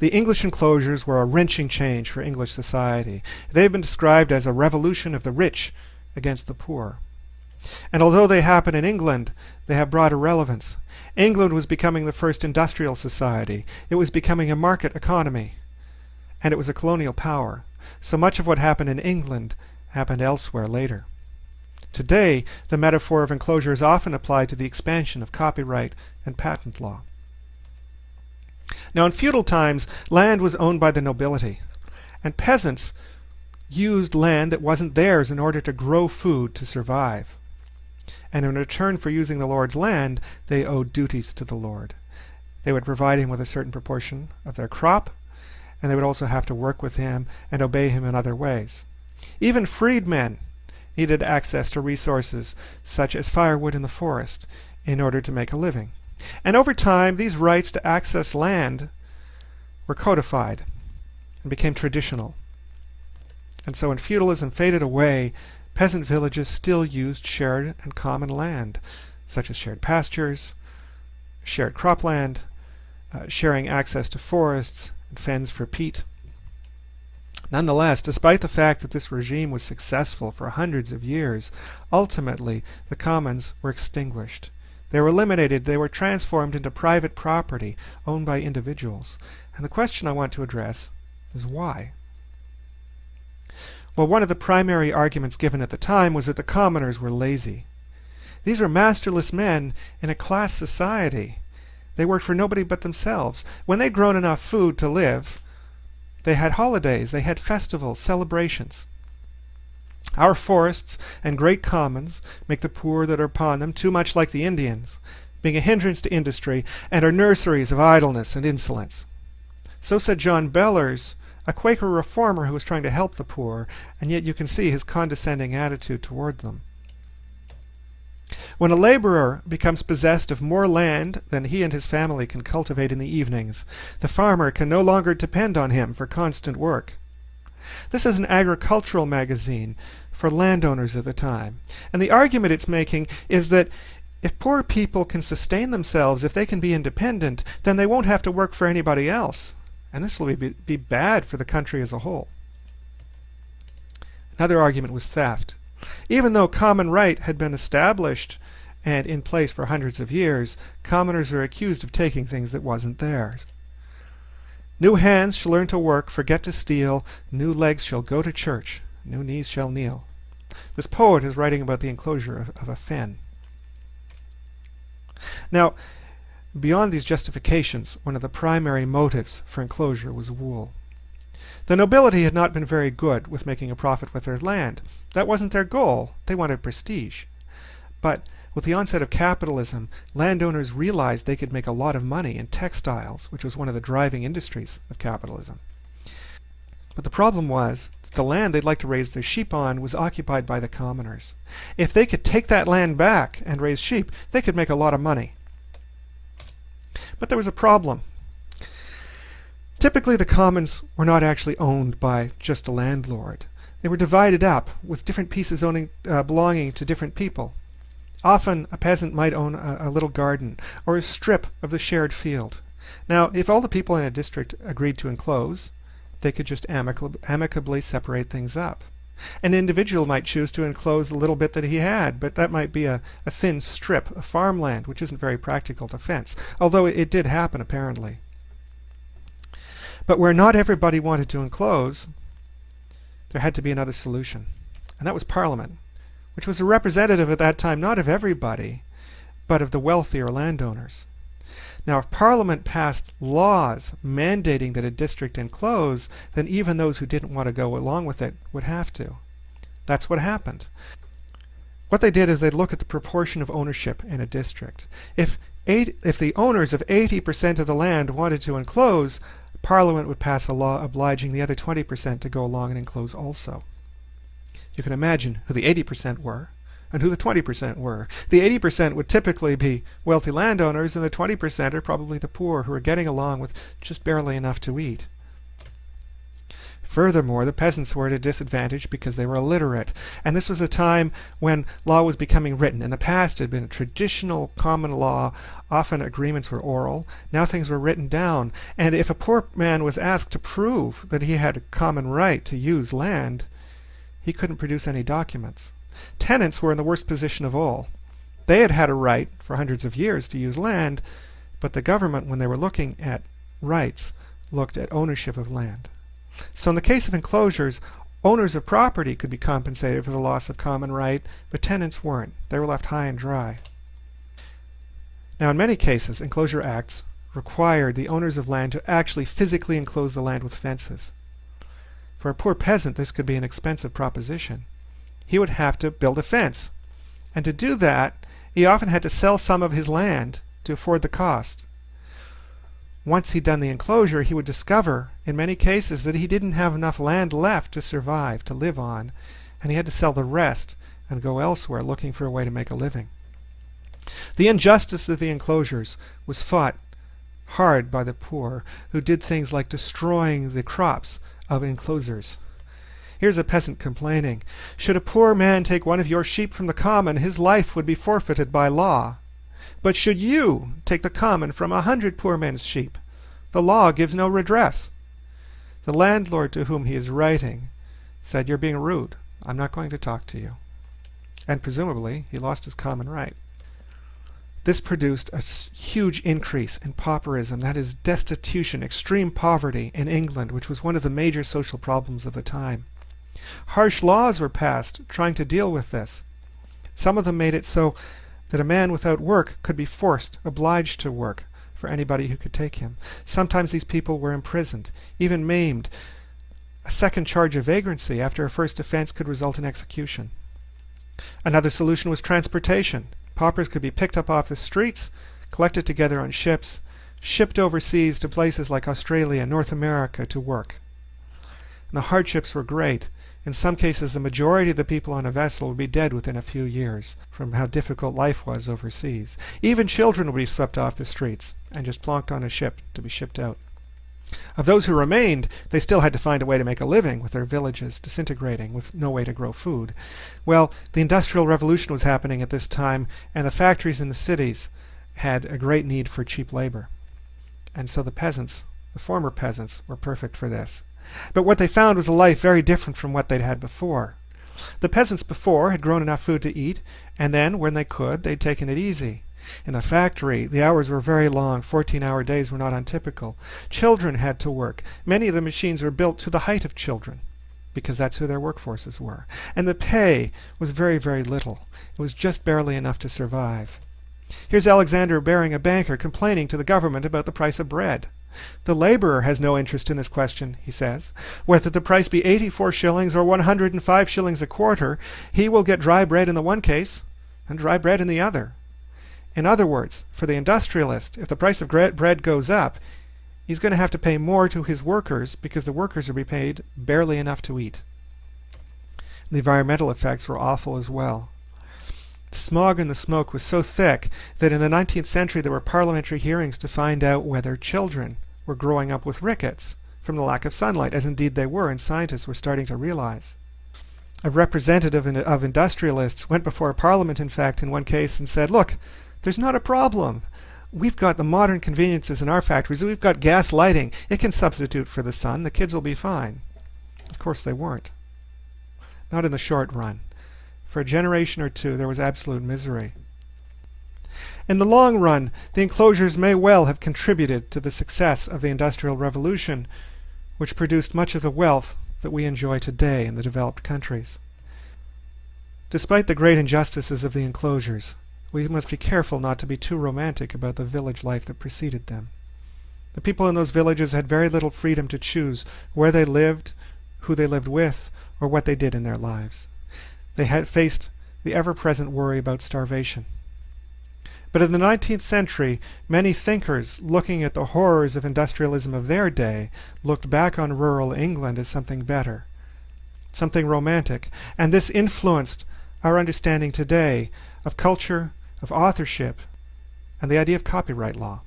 the English enclosures were a wrenching change for English society. They've been described as a revolution of the rich against the poor. And although they happen in England, they have broader relevance. England was becoming the first industrial society. It was becoming a market economy. And it was a colonial power. So much of what happened in England happened elsewhere later. Today, the metaphor of enclosure is often applied to the expansion of copyright and patent law. Now, in feudal times, land was owned by the nobility, and peasants used land that wasn't theirs in order to grow food to survive. And in return for using the Lord's land, they owed duties to the Lord. They would provide him with a certain proportion of their crop, and they would also have to work with him and obey him in other ways. Even freedmen needed access to resources such as firewood in the forest in order to make a living. And over time, these rights to access land were codified and became traditional. And so when feudalism faded away, peasant villages still used shared and common land, such as shared pastures, shared cropland, uh, sharing access to forests and fens for peat. Nonetheless, despite the fact that this regime was successful for hundreds of years, ultimately the commons were extinguished. They were eliminated, they were transformed into private property owned by individuals. And the question I want to address is why? Well, one of the primary arguments given at the time was that the commoners were lazy. These were masterless men in a class society. They worked for nobody but themselves. When they'd grown enough food to live, they had holidays, they had festivals, celebrations. Our forests and great commons make the poor that are upon them too much like the Indians, being a hindrance to industry, and are nurseries of idleness and insolence. So said John Bellers, a Quaker reformer who was trying to help the poor, and yet you can see his condescending attitude toward them. When a laborer becomes possessed of more land than he and his family can cultivate in the evenings, the farmer can no longer depend on him for constant work. This is an agricultural magazine for landowners at the time. And the argument it's making is that if poor people can sustain themselves, if they can be independent, then they won't have to work for anybody else. And this will be, be bad for the country as a whole. Another argument was theft. Even though common right had been established and in place for hundreds of years, commoners are accused of taking things that wasn't theirs. New hands shall learn to work, forget to steal, new legs shall go to church, new knees shall kneel. This poet is writing about the enclosure of, of a fen. Now, Beyond these justifications, one of the primary motives for enclosure was wool. The nobility had not been very good with making a profit with their land. That wasn't their goal. They wanted prestige. But with the onset of capitalism, landowners realized they could make a lot of money in textiles, which was one of the driving industries of capitalism. But the problem was that the land they'd like to raise their sheep on was occupied by the commoners. If they could take that land back and raise sheep, they could make a lot of money. But there was a problem. Typically, the commons were not actually owned by just a landlord. They were divided up, with different pieces owning, uh, belonging to different people. Often, a peasant might own a, a little garden, or a strip of the shared field. Now, if all the people in a district agreed to enclose, they could just amicably separate things up. An individual might choose to enclose the little bit that he had, but that might be a, a thin strip of farmland, which isn't very practical to fence, although it, it did happen apparently. But where not everybody wanted to enclose, there had to be another solution, and that was Parliament, which was a representative at that time not of everybody, but of the wealthier landowners. Now, if Parliament passed laws mandating that a district enclose, then even those who didn't want to go along with it would have to. That's what happened. What they did is they'd look at the proportion of ownership in a district. If, eight, if the owners of 80% of the land wanted to enclose, Parliament would pass a law obliging the other 20% to go along and enclose also. You can imagine who the 80% were and who the 20% were. The 80% would typically be wealthy landowners, and the 20% are probably the poor who are getting along with just barely enough to eat. Furthermore, the peasants were at a disadvantage because they were illiterate. And this was a time when law was becoming written. In the past, it had been traditional common law. Often agreements were oral. Now things were written down. And if a poor man was asked to prove that he had a common right to use land, he couldn't produce any documents. Tenants were in the worst position of all. They had had a right for hundreds of years to use land, but the government, when they were looking at rights, looked at ownership of land. So in the case of enclosures, owners of property could be compensated for the loss of common right, but tenants weren't. They were left high and dry. Now in many cases, enclosure acts required the owners of land to actually physically enclose the land with fences. For a poor peasant, this could be an expensive proposition. He would have to build a fence. And to do that, he often had to sell some of his land to afford the cost once he'd done the enclosure, he would discover, in many cases, that he didn't have enough land left to survive, to live on, and he had to sell the rest and go elsewhere looking for a way to make a living. The injustice of the enclosures was fought hard by the poor, who did things like destroying the crops of enclosures. Here's a peasant complaining Should a poor man take one of your sheep from the common, his life would be forfeited by law. But should you take the common from a hundred poor men's sheep, the law gives no redress. The landlord to whom he is writing said, You're being rude. I'm not going to talk to you. And presumably, he lost his common right. This produced a huge increase in pauperism, that is, destitution, extreme poverty in England, which was one of the major social problems of the time. Harsh laws were passed trying to deal with this. Some of them made it so that a man without work could be forced, obliged to work for anybody who could take him. Sometimes these people were imprisoned, even maimed. A second charge of vagrancy after a first offense could result in execution. Another solution was transportation. Paupers could be picked up off the streets, collected together on ships, shipped overseas to places like Australia and North America to work. And the hardships were great. In some cases, the majority of the people on a vessel would be dead within a few years from how difficult life was overseas. Even children would be swept off the streets and just plonked on a ship to be shipped out. Of those who remained, they still had to find a way to make a living with their villages disintegrating, with no way to grow food. Well, the Industrial Revolution was happening at this time, and the factories in the cities had a great need for cheap labor. And so the peasants, the former peasants, were perfect for this. But what they found was a life very different from what they'd had before. The peasants before had grown enough food to eat, and then, when they could, they'd taken it easy. In the factory, the hours were very long. 14 hour days were not untypical. Children had to work. Many of the machines were built to the height of children because that's who their workforces were. And the pay was very, very little. It was just barely enough to survive. Here's Alexander Baring, a banker, complaining to the government about the price of bread. The laborer has no interest in this question, he says. Whether the price be 84 shillings or 105 shillings a quarter, he will get dry bread in the one case and dry bread in the other. In other words, for the industrialist, if the price of bread goes up, he's going to have to pay more to his workers because the workers are be paid barely enough to eat. The environmental effects were awful as well. The smog and the smoke was so thick that in the 19th century there were parliamentary hearings to find out whether children were growing up with rickets from the lack of sunlight, as indeed they were, and scientists were starting to realize. A representative of industrialists went before Parliament, in fact, in one case, and said, Look, there's not a problem. We've got the modern conveniences in our factories. We've got gas lighting. It can substitute for the sun. The kids will be fine. Of course, they weren't. Not in the short run. For a generation or two, there was absolute misery. In the long run, the enclosures may well have contributed to the success of the Industrial Revolution, which produced much of the wealth that we enjoy today in the developed countries. Despite the great injustices of the enclosures, we must be careful not to be too romantic about the village life that preceded them. The people in those villages had very little freedom to choose where they lived, who they lived with, or what they did in their lives. They had faced the ever-present worry about starvation. But in the 19th century, many thinkers looking at the horrors of industrialism of their day looked back on rural England as something better, something romantic, and this influenced our understanding today of culture, of authorship, and the idea of copyright law.